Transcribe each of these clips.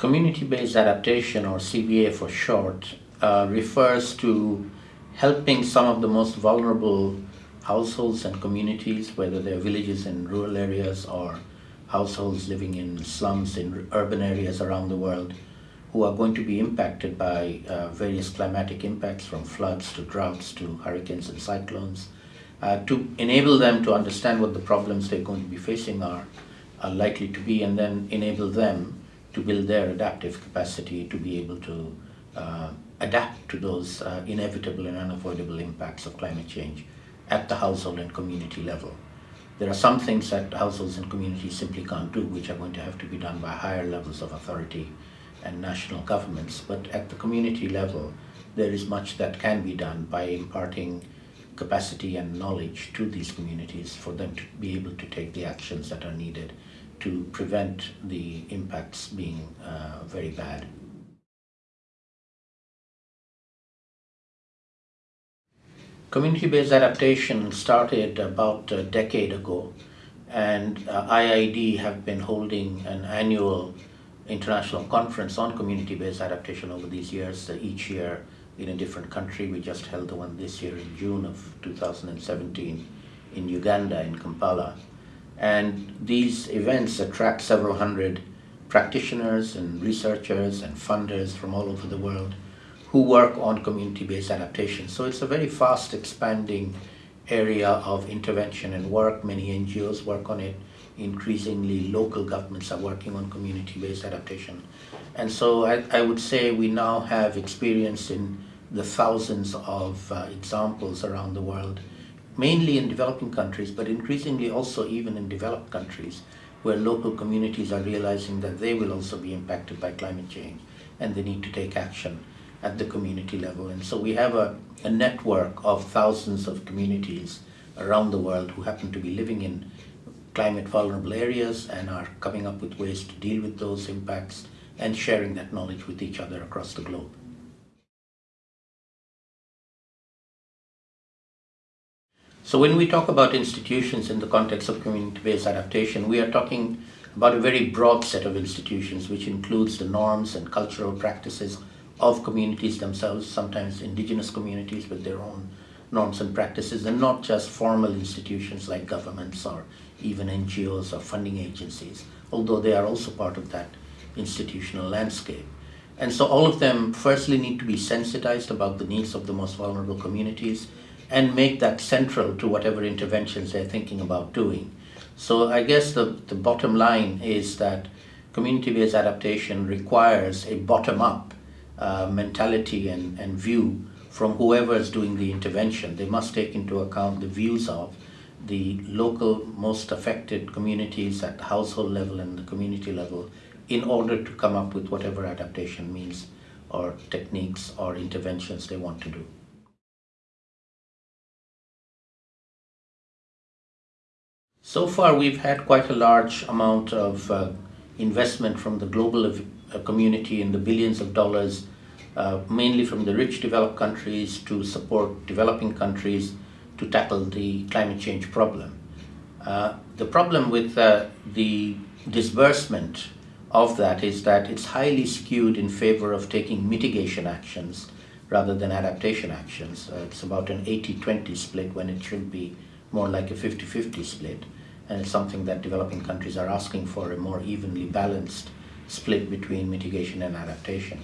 Community-based adaptation, or CBA for short, uh, refers to helping some of the most vulnerable households and communities, whether they're villages in rural areas or households living in slums in urban areas around the world, who are going to be impacted by uh, various climatic impacts from floods to droughts to hurricanes and cyclones, uh, to enable them to understand what the problems they're going to be facing are, are likely to be, and then enable them to build their adaptive capacity to be able to uh, adapt to those uh, inevitable and unavoidable impacts of climate change at the household and community level. There are some things that households and communities simply can't do, which are going to have to be done by higher levels of authority and national governments. But at the community level, there is much that can be done by imparting capacity and knowledge to these communities for them to be able to take the actions that are needed to prevent the impacts being uh, very bad. Community-based adaptation started about a decade ago and uh, IIED have been holding an annual international conference on community-based adaptation over these years, uh, each year in a different country. We just held the one this year in June of 2017 in Uganda, in Kampala. And these events attract several hundred practitioners and researchers and funders from all over the world who work on community-based adaptation. So it's a very fast expanding area of intervention and work. Many NGOs work on it. Increasingly, local governments are working on community-based adaptation. And so I, I, would say we now have experience in the thousands of uh, examples around the world mainly in developing countries, but increasingly also even in developed countries, where local communities are realizing that they will also be impacted by climate change and they need to take action at the community level. And so we have a, a network of thousands of communities around the world who happen to be living in climate vulnerable areas and are coming up with ways to deal with those impacts and sharing that knowledge with each other across the globe. So when we talk about institutions in the context of community-based adaptation, we are talking about a very broad set of institutions, which includes the norms and cultural practices of communities themselves, sometimes indigenous communities with their own norms and practices, and not just formal institutions like governments or even NGOs or funding agencies, although they are also part of that institutional landscape. And so all of them firstly need to be sensitized about the needs of the most vulnerable communities and make that central to whatever interventions they're thinking about doing. So I guess the, the bottom line is that community-based adaptation requires a bottom-up uh, mentality and, and view from whoever is doing the intervention. They must take into account the views of the local most affected communities at the household level and the community level in order to come up with whatever adaptation means or techniques or interventions they want to do. So far, we've had quite a large amount of uh, investment from the global uh, community in the billions of dollars, uh, mainly from the rich developed countries to support developing countries to tackle the climate change problem. Uh, the problem with uh, the disbursement of that is that it's highly skewed in favor of taking mitigation actions rather than adaptation actions. Uh, it's about an 80-20 split when it should be more like a 50-50 split and it's something that developing countries are asking for a more evenly balanced split between mitigation and adaptation.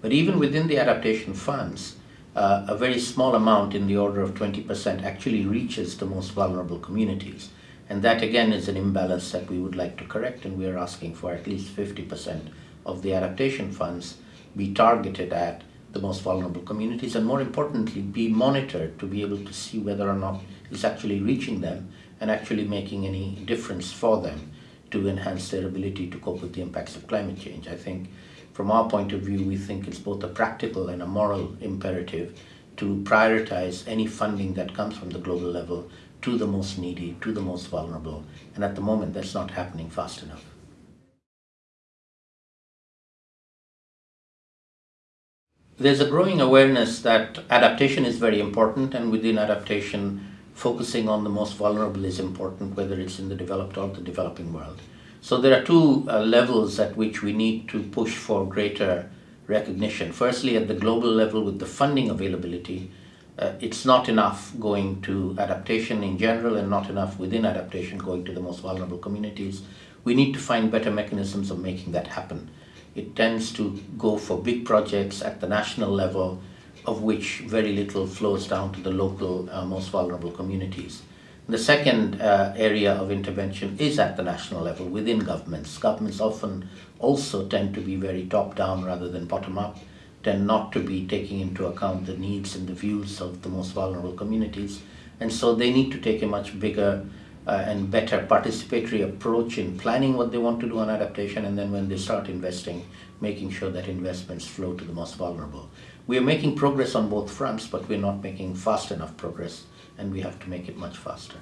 But even within the adaptation funds, uh, a very small amount in the order of 20% actually reaches the most vulnerable communities. And that again is an imbalance that we would like to correct and we are asking for at least 50% of the adaptation funds be targeted at the most vulnerable communities and more importantly be monitored to be able to see whether or not it's actually reaching them and actually making any difference for them to enhance their ability to cope with the impacts of climate change. I think from our point of view, we think it's both a practical and a moral imperative to prioritize any funding that comes from the global level to the most needy, to the most vulnerable. And at the moment, that's not happening fast enough. There's a growing awareness that adaptation is very important and within adaptation, focusing on the most vulnerable is important, whether it's in the developed or the developing world. So there are two uh, levels at which we need to push for greater recognition. Firstly, at the global level with the funding availability, uh, it's not enough going to adaptation in general and not enough within adaptation going to the most vulnerable communities. We need to find better mechanisms of making that happen. It tends to go for big projects at the national level, of which very little flows down to the local uh, most vulnerable communities. The second uh, area of intervention is at the national level within governments. Governments often also tend to be very top down rather than bottom up, tend not to be taking into account the needs and the views of the most vulnerable communities. And so they need to take a much bigger uh, and better participatory approach in planning what they want to do on adaptation and then when they start investing, making sure that investments flow to the most vulnerable. We are making progress on both fronts, but we're not making fast enough progress and we have to make it much faster.